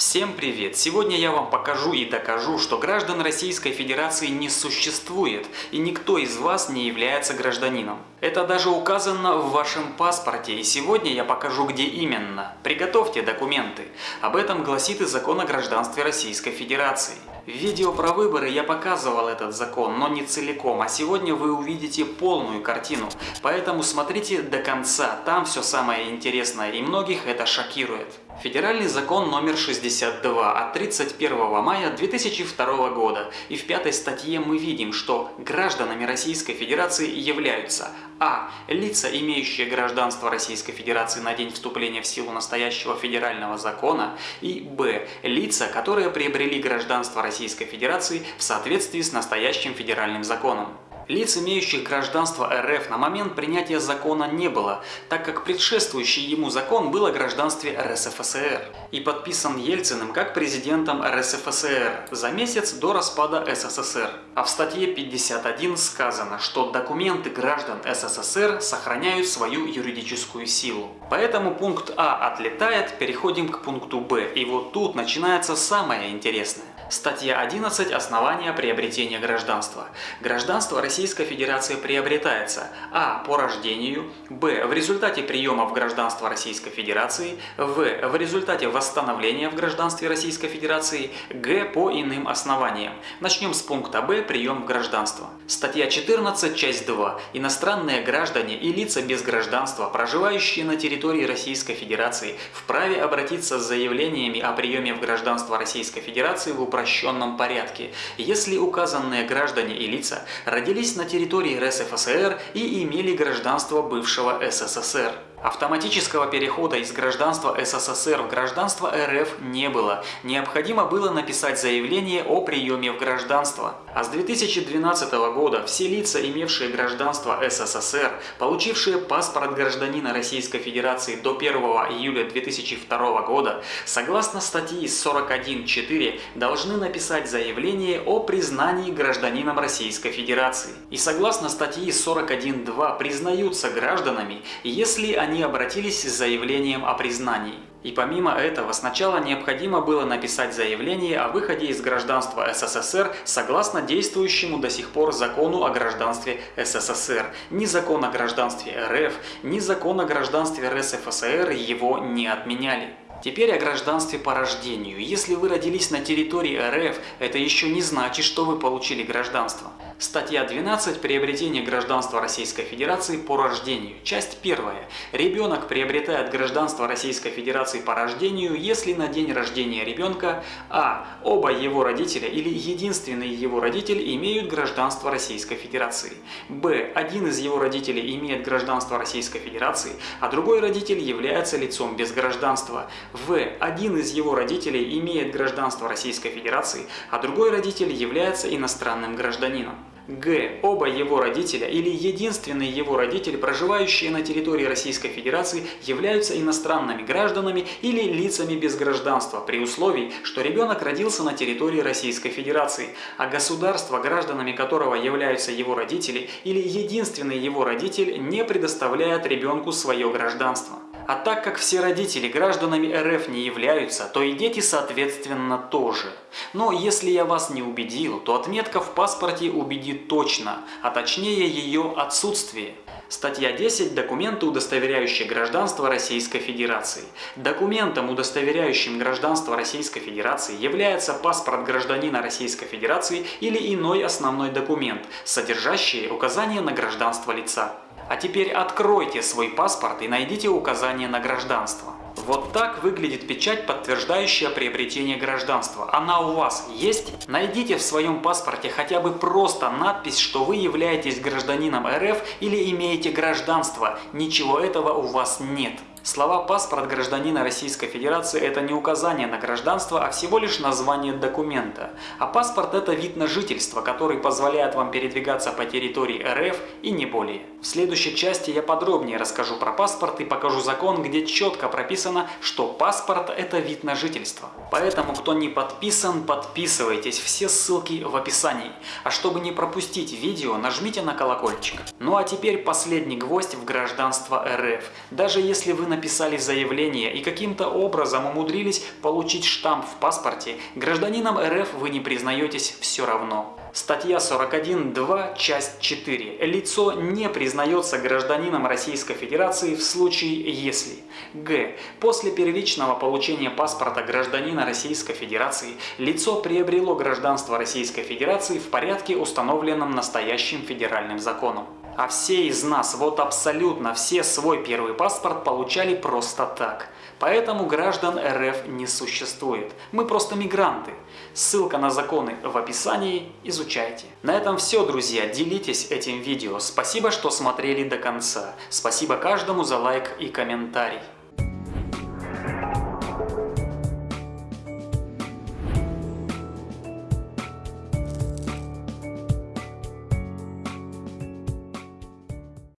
Всем привет! Сегодня я вам покажу и докажу, что граждан Российской Федерации не существует и никто из вас не является гражданином. Это даже указано в вашем паспорте и сегодня я покажу где именно. Приготовьте документы. Об этом гласит и закон о гражданстве Российской Федерации. В видео про выборы я показывал этот закон, но не целиком, а сегодня вы увидите полную картину. Поэтому смотрите до конца, там все самое интересное и многих это шокирует. Федеральный закон номер 62 от 31 мая 2002 года. И в пятой статье мы видим, что гражданами Российской Федерации являются а. Лица, имеющие гражданство Российской Федерации на день вступления в силу настоящего федерального закона и б. Лица, которые приобрели гражданство Российской Федерации в соответствии с настоящим федеральным законом. Лиц, имеющих гражданство РФ на момент принятия закона не было, так как предшествующий ему закон был о гражданстве РСФСР и подписан Ельциным как президентом РСФСР за месяц до распада СССР. А в статье 51 сказано, что документы граждан СССР сохраняют свою юридическую силу. Поэтому пункт А отлетает, переходим к пункту Б. И вот тут начинается самое интересное. Статья 11. Основания приобретения гражданства. Гражданство Российской Федерации приобретается а. по рождению, б. в результате приема в гражданство Российской Федерации, в. в результате восстановления в гражданстве Российской Федерации, г. по иным основаниям. Начнем с пункта Б. Прием в гражданство. Статья 14. Часть 2. Иностранные граждане и лица без гражданства, проживающие на территории Российской Федерации, вправе обратиться с заявлениями о приеме в гражданство Российской Федерации в управление упрощенном порядке, если указанные граждане и лица родились на территории РСФСР и имели гражданство бывшего СССР. Автоматического перехода из гражданства СССР в гражданство РФ не было. Необходимо было написать заявление о приеме в гражданство. А с 2012 года все лица, имевшие гражданство СССР, получившие паспорт гражданина Российской Федерации до 1 июля 2002 года, согласно статьи 41.4, должны написать заявление о признании гражданином Российской Федерации. И согласно статьи 41.2 признаются гражданами, если они они обратились с заявлением о признании. И помимо этого, сначала необходимо было написать заявление о выходе из гражданства СССР согласно действующему до сих пор закону о гражданстве СССР. Ни закон о гражданстве РФ, ни закон о гражданстве РСФСР его не отменяли. Теперь о гражданстве по рождению. Если вы родились на территории РФ, это еще не значит, что вы получили гражданство. Статья 12. Приобретение гражданства Российской Федерации по рождению. Часть 1. Ребенок приобретает гражданство Российской Федерации по рождению, если на день рождения ребенка а. Оба его родителя или единственный его родитель имеют гражданство Российской Федерации. б. Один из его родителей имеет гражданство Российской Федерации, а другой родитель является лицом без гражданства. в. Один из его родителей имеет гражданство Российской Федерации, а другой родитель является иностранным гражданином. Г. Оба его родителя или единственный его родитель, проживающие на территории Российской Федерации, являются иностранными гражданами или лицами без гражданства, при условии, что ребенок родился на территории Российской Федерации, а государство, гражданами которого являются его родители или единственный его родитель, не предоставляет ребенку свое гражданство. А так как все родители гражданами РФ не являются, то и дети соответственно тоже. Но если я вас не убедил, то отметка в паспорте убедит точно, а точнее ее отсутствие. Статья 10. Документы, удостоверяющие гражданство Российской Федерации. Документом, удостоверяющим гражданство Российской Федерации, является паспорт гражданина Российской Федерации или иной основной документ, содержащий указание на гражданство лица. А теперь откройте свой паспорт и найдите указание на гражданство. Вот так выглядит печать, подтверждающая приобретение гражданства. Она у вас есть? Найдите в своем паспорте хотя бы просто надпись, что вы являетесь гражданином РФ или имеете гражданство. Ничего этого у вас нет. Слова «паспорт гражданина Российской Федерации» – это не указание на гражданство, а всего лишь название документа. А паспорт – это вид на жительство, который позволяет вам передвигаться по территории РФ и не более. В следующей части я подробнее расскажу про паспорт и покажу закон, где четко прописано, что паспорт – это вид на жительство. Поэтому, кто не подписан, подписывайтесь, все ссылки в описании. А чтобы не пропустить видео, нажмите на колокольчик. Ну а теперь последний гвоздь в гражданство РФ. Даже если вы написали заявление и каким-то образом умудрились получить штамп в паспорте, гражданином РФ вы не признаетесь все равно. Статья 41.2, часть 4. Лицо не признается гражданином Российской Федерации в случае, если Г. После первичного получения паспорта гражданина Российской Федерации лицо приобрело гражданство Российской Федерации в порядке, установленном настоящим федеральным законом. А все из нас, вот абсолютно все свой первый паспорт получали просто так. Поэтому граждан РФ не существует. Мы просто мигранты. Ссылка на законы в описании, изучайте. На этом все, друзья. Делитесь этим видео. Спасибо, что смотрели до конца. Спасибо каждому за лайк и комментарий.